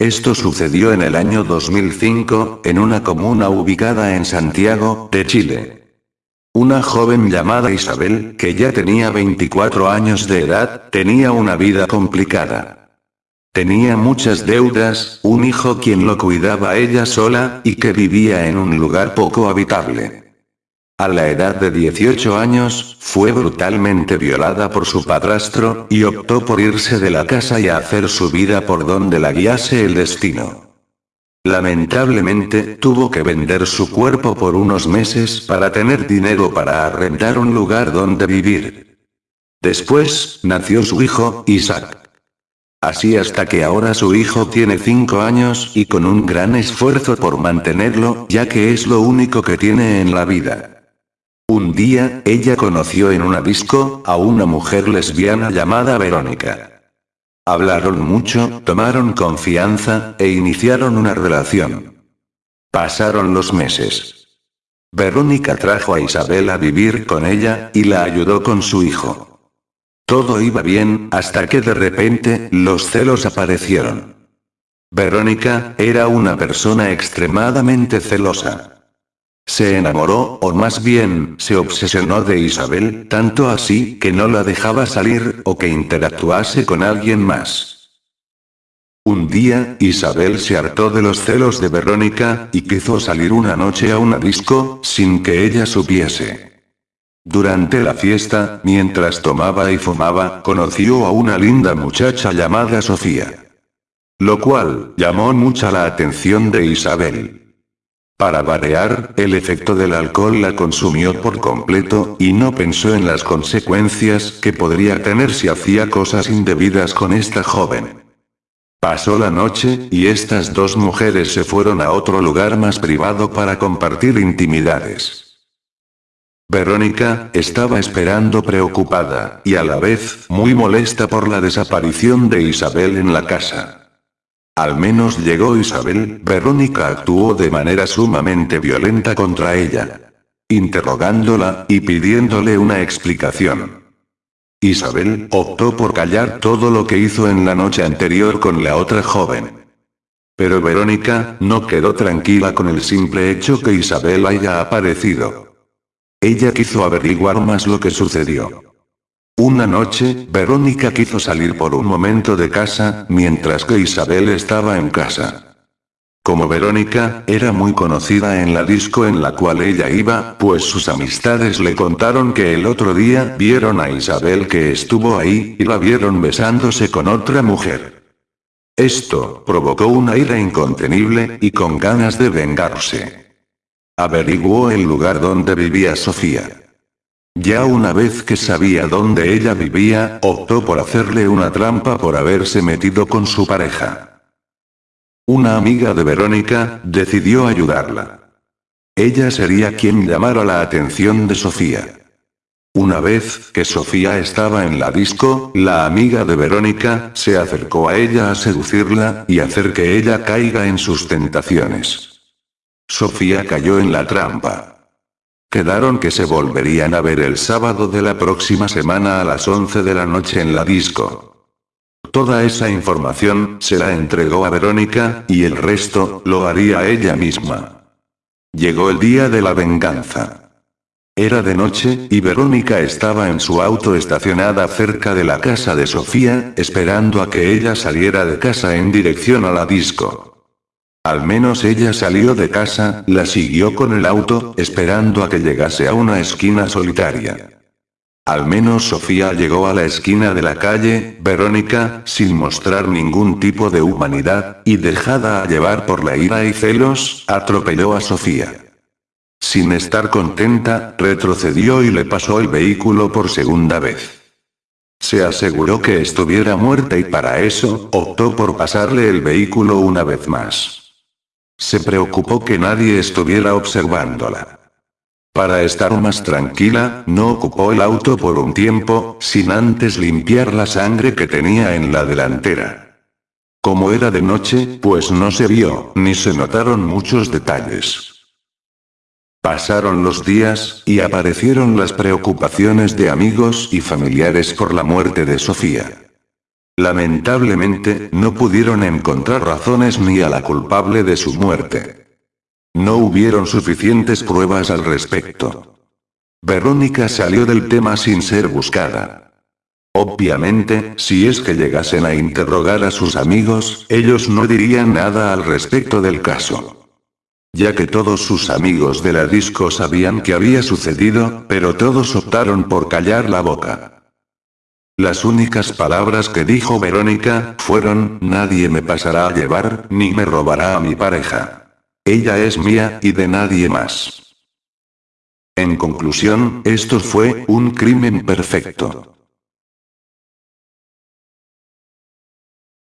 Esto sucedió en el año 2005, en una comuna ubicada en Santiago, de Chile. Una joven llamada Isabel, que ya tenía 24 años de edad, tenía una vida complicada. Tenía muchas deudas, un hijo quien lo cuidaba ella sola, y que vivía en un lugar poco habitable. A la edad de 18 años, fue brutalmente violada por su padrastro, y optó por irse de la casa y hacer su vida por donde la guiase el destino. Lamentablemente, tuvo que vender su cuerpo por unos meses para tener dinero para arrendar un lugar donde vivir. Después, nació su hijo, Isaac. Así hasta que ahora su hijo tiene 5 años y con un gran esfuerzo por mantenerlo, ya que es lo único que tiene en la vida. Un día, ella conoció en una disco, a una mujer lesbiana llamada Verónica. Hablaron mucho, tomaron confianza, e iniciaron una relación. Pasaron los meses. Verónica trajo a Isabel a vivir con ella, y la ayudó con su hijo. Todo iba bien, hasta que de repente, los celos aparecieron. Verónica, era una persona extremadamente celosa. Se enamoró, o más bien, se obsesionó de Isabel, tanto así, que no la dejaba salir, o que interactuase con alguien más. Un día, Isabel se hartó de los celos de Verónica, y quiso salir una noche a una disco, sin que ella supiese. Durante la fiesta, mientras tomaba y fumaba, conoció a una linda muchacha llamada Sofía. Lo cual, llamó mucha la atención de Isabel. Para variar, el efecto del alcohol la consumió por completo, y no pensó en las consecuencias que podría tener si hacía cosas indebidas con esta joven. Pasó la noche, y estas dos mujeres se fueron a otro lugar más privado para compartir intimidades. Verónica, estaba esperando preocupada, y a la vez, muy molesta por la desaparición de Isabel en la casa. Al menos llegó Isabel, Verónica actuó de manera sumamente violenta contra ella. Interrogándola, y pidiéndole una explicación. Isabel, optó por callar todo lo que hizo en la noche anterior con la otra joven. Pero Verónica, no quedó tranquila con el simple hecho que Isabel haya aparecido. Ella quiso averiguar más lo que sucedió. Una noche, Verónica quiso salir por un momento de casa, mientras que Isabel estaba en casa. Como Verónica, era muy conocida en la disco en la cual ella iba, pues sus amistades le contaron que el otro día vieron a Isabel que estuvo ahí, y la vieron besándose con otra mujer. Esto, provocó una ira incontenible, y con ganas de vengarse. Averiguó el lugar donde vivía Sofía. Ya una vez que sabía dónde ella vivía, optó por hacerle una trampa por haberse metido con su pareja. Una amiga de Verónica, decidió ayudarla. Ella sería quien llamara la atención de Sofía. Una vez que Sofía estaba en la disco, la amiga de Verónica, se acercó a ella a seducirla, y hacer que ella caiga en sus tentaciones. Sofía cayó en la trampa. Quedaron que se volverían a ver el sábado de la próxima semana a las 11 de la noche en la disco. Toda esa información, se la entregó a Verónica, y el resto, lo haría ella misma. Llegó el día de la venganza. Era de noche, y Verónica estaba en su auto estacionada cerca de la casa de Sofía, esperando a que ella saliera de casa en dirección a la disco. Al menos ella salió de casa, la siguió con el auto, esperando a que llegase a una esquina solitaria. Al menos Sofía llegó a la esquina de la calle, Verónica, sin mostrar ningún tipo de humanidad, y dejada a llevar por la ira y celos, atropelló a Sofía. Sin estar contenta, retrocedió y le pasó el vehículo por segunda vez. Se aseguró que estuviera muerta y para eso, optó por pasarle el vehículo una vez más. Se preocupó que nadie estuviera observándola. Para estar más tranquila, no ocupó el auto por un tiempo, sin antes limpiar la sangre que tenía en la delantera. Como era de noche, pues no se vio, ni se notaron muchos detalles. Pasaron los días, y aparecieron las preocupaciones de amigos y familiares por la muerte de Sofía. Lamentablemente, no pudieron encontrar razones ni a la culpable de su muerte. No hubieron suficientes pruebas al respecto. Verónica salió del tema sin ser buscada. Obviamente, si es que llegasen a interrogar a sus amigos, ellos no dirían nada al respecto del caso. Ya que todos sus amigos de la disco sabían que había sucedido, pero todos optaron por callar la boca. Las únicas palabras que dijo Verónica, fueron, nadie me pasará a llevar, ni me robará a mi pareja. Ella es mía, y de nadie más. En conclusión, esto fue un crimen perfecto.